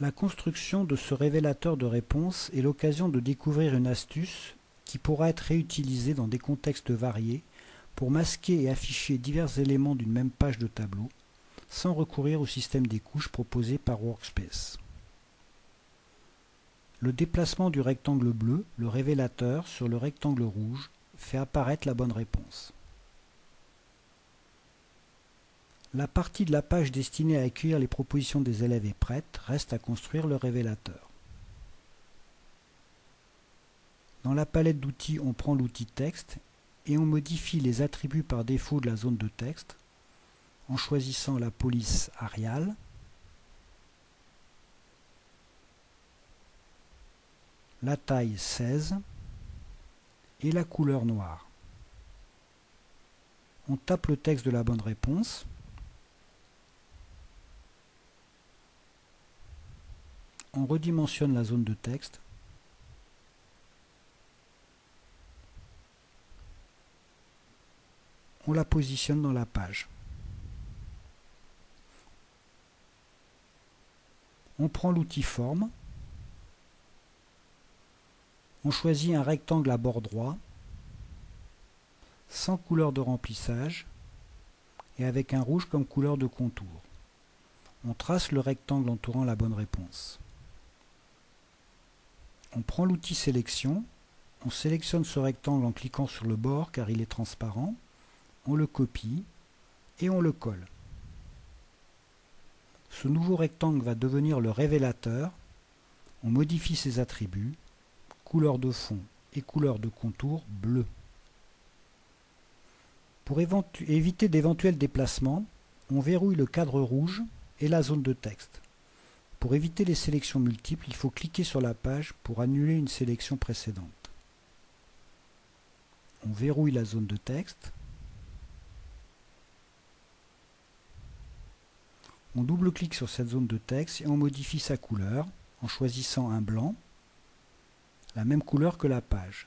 La construction de ce révélateur de réponse est l'occasion de découvrir une astuce qui pourra être réutilisée dans des contextes variés pour masquer et afficher divers éléments d'une même page de tableau, sans recourir au système des couches proposé par Workspace. Le déplacement du rectangle bleu, le révélateur, sur le rectangle rouge fait apparaître la bonne réponse. La partie de la page destinée à accueillir les propositions des élèves est prête, reste à construire le révélateur. Dans la palette d'outils, on prend l'outil texte et on modifie les attributs par défaut de la zone de texte en choisissant la police Arial, la taille 16 et la couleur noire. On tape le texte de la bonne réponse on redimensionne la zone de texte on la positionne dans la page. On prend l'outil forme, on choisit un rectangle à bord droit, sans couleur de remplissage et avec un rouge comme couleur de contour. On trace le rectangle entourant la bonne réponse on prend l'outil sélection, on sélectionne ce rectangle en cliquant sur le bord car il est transparent, on le copie et on le colle. Ce nouveau rectangle va devenir le révélateur, on modifie ses attributs, couleur de fond et couleur de contour bleu. Pour éviter d'éventuels déplacements, on verrouille le cadre rouge et la zone de texte. Pour éviter les sélections multiples, il faut cliquer sur la page pour annuler une sélection précédente. On verrouille la zone de texte. On double-clique sur cette zone de texte et on modifie sa couleur en choisissant un blanc, la même couleur que la page.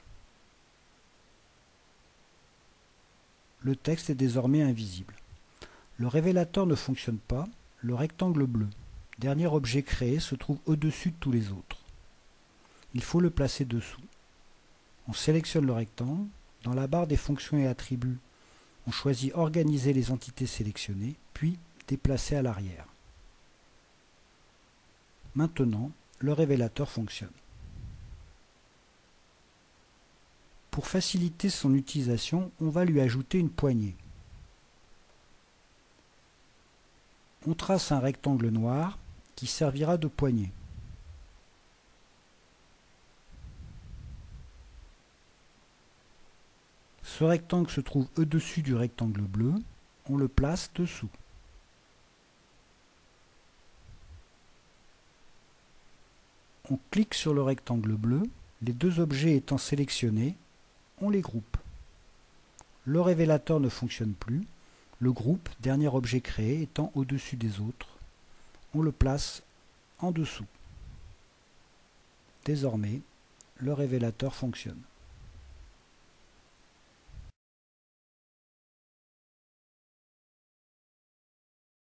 Le texte est désormais invisible. Le révélateur ne fonctionne pas, le rectangle bleu dernier objet créé se trouve au-dessus de tous les autres. Il faut le placer dessous. On sélectionne le rectangle. Dans la barre des fonctions et attributs, on choisit Organiser les entités sélectionnées, puis Déplacer à l'arrière. Maintenant, le révélateur fonctionne. Pour faciliter son utilisation, on va lui ajouter une poignée. On trace un rectangle noir qui servira de poignée. Ce rectangle se trouve au-dessus du rectangle bleu, on le place dessous. On clique sur le rectangle bleu, les deux objets étant sélectionnés, on les groupe. Le révélateur ne fonctionne plus, le groupe, dernier objet créé, étant au-dessus des autres on le place en dessous. Désormais, le révélateur fonctionne.